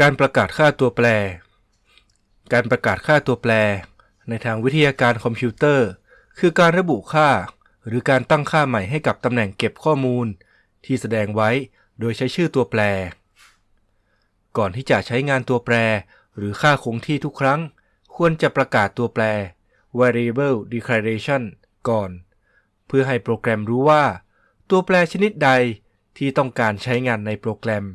การประกาศค่าตัวแปร การประกาศค่าตัวแปร ในทางวิทยาการคอมพิวเตอร์ คือการระบุค่า หรือการตั้งค่าใหม่ให้กับตำแหน่งเก็บข้อมูล ที่แสดงไว้โดยใช้ชื่อตัวแปร ก่อนที่จะใช้งานตัวแปร หรือค่าคงที่ทุกครั้ง ควรจะประกาศตัวแปร variable declaration ก่อน เพื่อให้โปรแกรมรู้ว่า ตัวแปรชนิดใดที่ต้องการใช้งานในโปรแกรม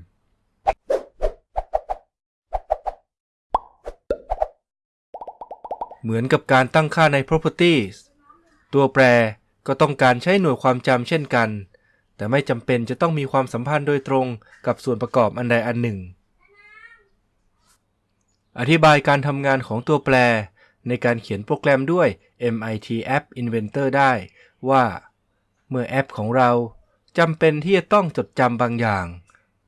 เหมือนกับการตั้งค่าใน properties ตัวแปรก็ต้องการใช้หน่วยความจำเช่นกัน แต่ไม่จำเป็นจะต้องมีความสัมพันธ์โดยตรงกับส่วนประกอบอันใดอันหนึ่ง อธิบายการทำงานของตัวแปร ในการเขียนโปรแกรมด้วย MIT App Inventor ได้ว่า เมื่อแอปของเราจำเป็นที่จะต้องจดจำบางอย่าง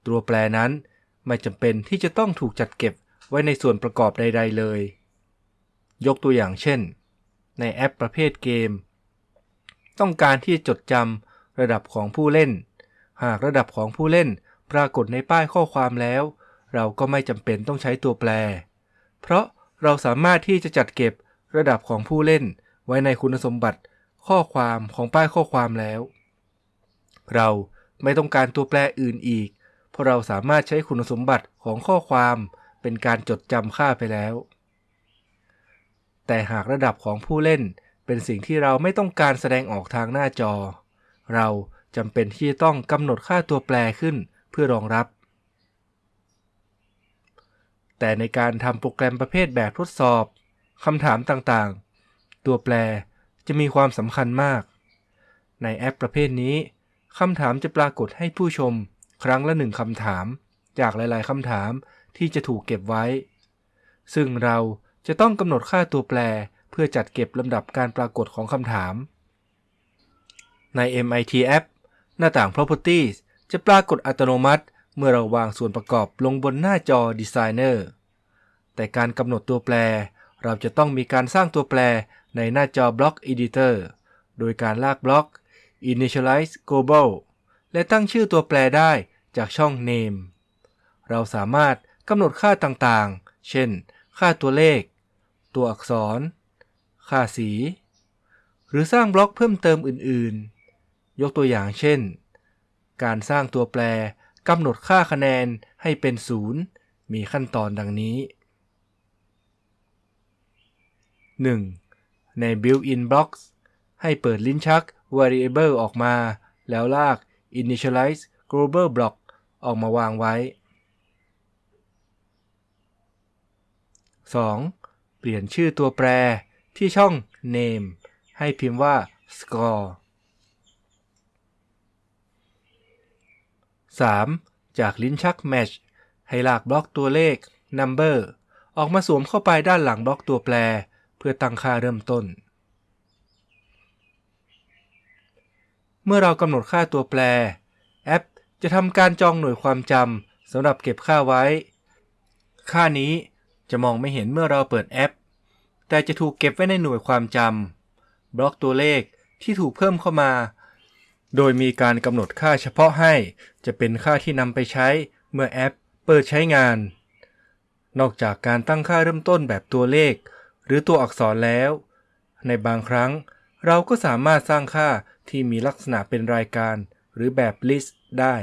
ตัวแปรนั้นไม่จำเป็นที่จะต้องถูกจัดเก็บไว้ในส่วนประกอบใด ๆ เลย ยกตัวอย่างเช่น ในแอปประเภทเกม ต้องการที่จะจดจำระดับของผู้เล่น หากระดับของผู้เล่นปรากฏในป้ายข้อความแล้ว เราก็ไม่จำเป็นต้องใช้ตัวแปร เพราะเราสามารถที่จะจัดเก็บระดับของผู้เล่น ไว้ในคุณสมบัติข้อความของป้ายข้อความแล้ว เราไม่ต้องการตัวแปรอื่นอีก เพราะเราสามารถใช้คุณสมบัติของข้อความเป็นการจดจำค่าไปแล้ว แต่หากระดับของผู้เล่นเป็นสิ่งที่เราไม่ต้องการแสดงออกทางหน้าจอ เราจำเป็นที่จะต้องกำหนดค่าตัวแปรขึ้นเพื่อรองรับ แต่ในการทำโปรแกรมประเภทแบบทดสอบคำถามต่างๆ ตัวแปรจะมีความสำคัญมาก ในแอปประเภทนี้คำถามจะปรากฏให้ผู้ชมครั้งละหนึ่งคำถาม จากหลายๆคำถามที่จะถูกเก็บไว้ ซึ่งเรา จะต้องกำหนดค่าตัวแปรเพื่อจัดเก็บลำดับการปรากฏของคำถาม ใน MIT App หน้าต่าง Properties จะปรากฏอัตโนมัติ เมื่อเราวางส่วนประกอบลงบนหน้าจอ Designer แต่การกำหนดตัวแปร เราจะต้องมีการสร้างตัวแปรในหน้าจอ Block Editor โดยการลากบล็อก Initialize Global และตั้งชื่อตัวแปรได้จากช่อง Name เราสามารถกำหนดค่าต่างๆ เช่น ค่าตัวเลข ตัวอักษร ค่าสี หรือสร้างบล็อกเพิ่มเติมอื่นๆ ยกตัวอย่างเช่น การสร้างตัวแปรกำหนดค่าคะแนนให้เป็นศูนย์มีขั้นตอนดังนี้ 1. ใน built-in blocks ให้เปิดลิ้นชัก variable ออกมา แล้วลาก initialize global block ออกมาวางไว้ 2. เปลี่ยนชื่อตัวแปรที่ช่อง name ให้พิมพ์ว่า score 3. จากลิ้นชัก match ให้ลากบล็อกตัวเลข number ออกมาสวมเข้าไปด้านหลังบล็อกตัวแปร เพื่อตั้งค่าเริ่มต้น เมื่อเรากำหนดค่าตัวแปร แอปจะทำการจองหน่วยความจำสำหรับเก็บค่าไว้ ค่านี้ จะมองไม่เห็นเมื่อเราเปิดแอป แต่จะถูกเก็บไว้ในหน่วยความจำบล็อกตัวเลขที่ถูกเพิ่มเข้ามา โดยมีการกำหนดค่าเฉพาะให้ จะเป็นค่าที่นำไปใช้เมื่อแอปเปิดใช้งาน นอกจากการตั้งค่าเริ่มต้นแบบตัวเลข หรือตัวอักษรแล้ว ในบางครั้งเราก็สามารถสร้างค่าที่มีลักษณะเป็นรายการ หรือแบบ list ได้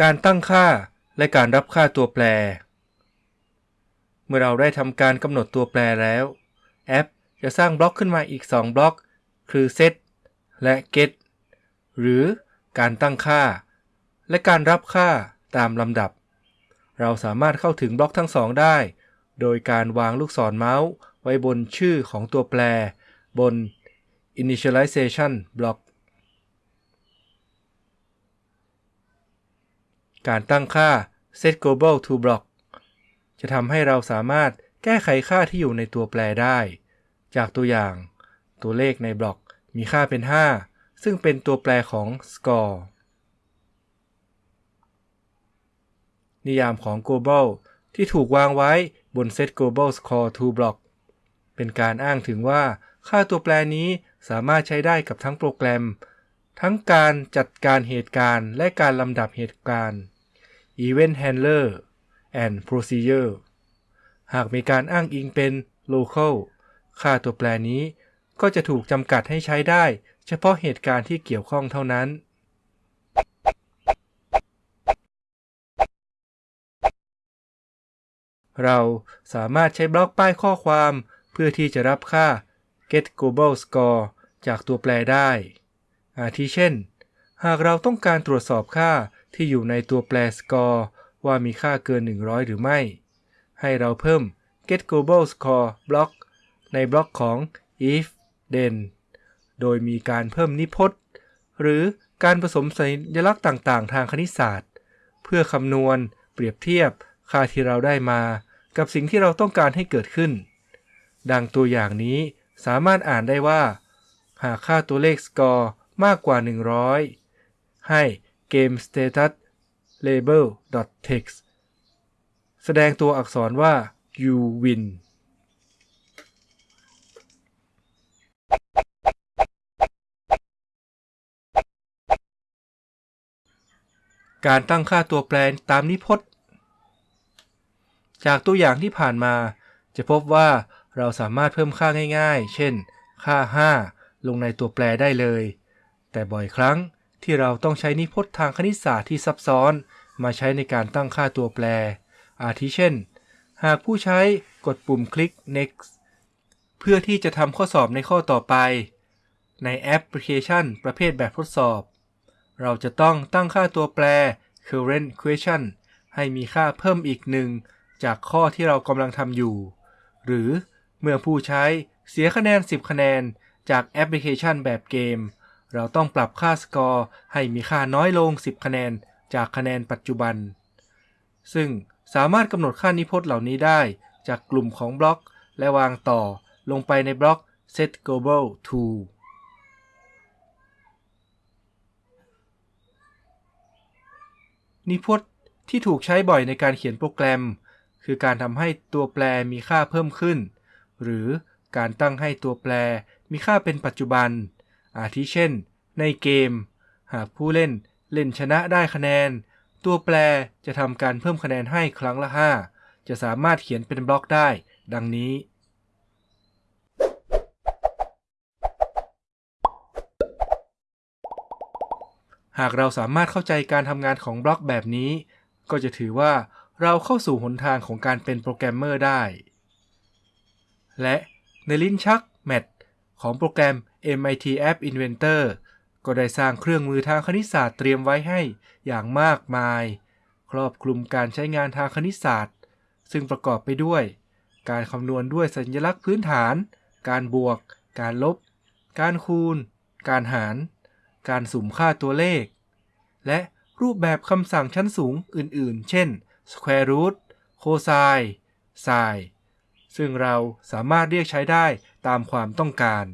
การตั้งค่าและการรับค่าตัวแปร เมื่อเราได้ทำการกำหนดตัวแปรแล้ว แอปจะสร้างบล็อกขึ้นมาอีก 2 บล็อก คือ set และ get หรือการตั้งค่า และการรับค่าตามลำดับ เราสามารถเข้าถึงบล็อกทั้งสองได้ โดยการวางลูกศรเมาส์ไว้บนชื่อของตัวแปร บน initialization block การตั้งค่า set global to block จะทำให้เราสามารถแก้ไขค่าที่อยู่ในตัวแปรได้ จากตัวอย่าง ตัวเลขในบล็อกมีค่าเป็น 5 ซึ่งเป็นตัวแปรของ score นิยามของ global ที่ถูกวางไว้บน set global score to block เป็นการอ้างถึงว่าค่าตัวแปรนี้สามารถใช้ได้กับทั้งโปรแกรม ทั้งการจัดการเหตุการณ์และการลำดับเหตุการณ์ Event Handler and Procedure หากมีการอ้างอิงเป็น local ค่าตัวแปรนี้ก็จะถูกจำกัดให้ใช้ได้ เฉพาะเหตุการณ์ที่เกี่ยวข้องเท่านั้น เราสามารถใช้บล็อกป้ายข้อความ เพื่อที่จะรับค่า get global score จากตัวแปรได้ อาทิเช่น หากเราต้องการตรวจสอบค่าที่อยู่ในตัวแปร score ว่ามีค่าเกิน 100 หรือไม่ ให้เราเพิ่ม get global score บล็อกในบล็อกของ if then โดยมีการเพิ่มนิพจน์ หรือการผสมสัญลักษณ์ต่างๆ ทางคณิตศาสตร์ เพื่อคำนวณ เปรียบเทียบ ค่าที่เราได้มา กับสิ่งที่เราต้องการให้เกิดขึ้น ดังตัวอย่างนี้สามารถอ่านได้ว่า หากค่าตัวเลข score มากกว่า 100 ให้ game status label text แสดงตัวอักษรว่า you win การตั้งค่าตัวแปรตามนิพจน์ จากตัวอย่างที่ผ่านมา จะพบว่าเราสามารถเพิ่มค่าง่ายๆ เช่น ค่า 5 ลงในตัวแปรได้เลย แต่บ่อยครั้งที่เราต้องใช้นิพจน์ทางคณิตศาสตร์ที่ซับซ้อน มาใช้ในการตั้งค่าตัวแปร อาทิเช่น หากผู้ใช้กดปุ่มคลิก next เพื่อที่จะทำข้อสอบในข้อต่อไป ในแอปพลิเคชัน ประเภทแบบทดสอบ เราจะต้องตั้งค่าตัวแปร current question ให้มีค่าเพิ่มอีกหนึ่งจากข้อที่เรากำลังทำอยู่ หรือเมื่อผู้ใช้เสียคะแนน 10 คะแนนจากแอปพลิเคชันแบบเกม เราต้องปรับค่าสกอร์ให้มีค่าน้อยลง 10 คะแนนจากคะแนนปัจจุบัน ซึ่งสามารถกำหนดค่านิพจน์เหล่านี้ได้จากกลุ่มของบล็อก และวางต่อลงไปในบล็อก set global to นิพจน์ที่ถูกใช้บ่อยในการเขียนโปรแกรม คือการทำให้ตัวแปรมีค่าเพิ่มขึ้น หรือการตั้งให้ตัวแปรมีค่าเป็นปัจจุบัน อาทิเช่น ในเกม หากผู้เล่นเล่นชนะได้คะแนน ตัวแปรจะทำการเพิ่มคะแนนให้ครั้งละ 5 จะสามารถเขียนเป็นบล็อกได้ ดังนี้ หากเราสามารถเข้าใจการทำงานของบล็อกแบบนี้ ก็จะถือว่าเราเข้าสู่หนทางของการเป็นโปรแกรมเมอร์ได้ และในลิ้นชัก ของโปรแกรม MIT App Inventor ก็ได้สร้างเครื่องมือทางคณิตศาสตร์เตรียมไว้ให้อย่างมากมาย ครอบคลุมการใช้งานทางคณิตศาสตร์ ซึ่งประกอบไปด้วย การคำนวณด้วยสัญลักษณ์พื้นฐาน การบวก การลบ การคูณ การหาร การสุ่มค่าตัวเลข และรูปแบบคำสั่งชั้นสูงอื่นๆ เช่น square root cosine sin ซึ่งเราสามารถเรียกใช้ได้ตามความต้องการ